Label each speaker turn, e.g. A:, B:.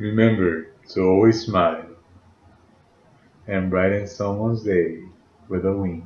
A: Remember to always smile and brighten someone's day with a wink.